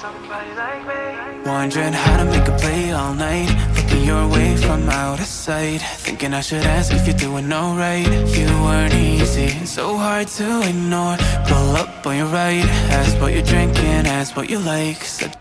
Somebody like me. Wondering how to make a play all night. Looking your way from out of sight. Thinking I should ask if you're doing alright. You weren't easy, so hard to ignore. Pull up on your right Ask what you're drinking, ask what you like. Said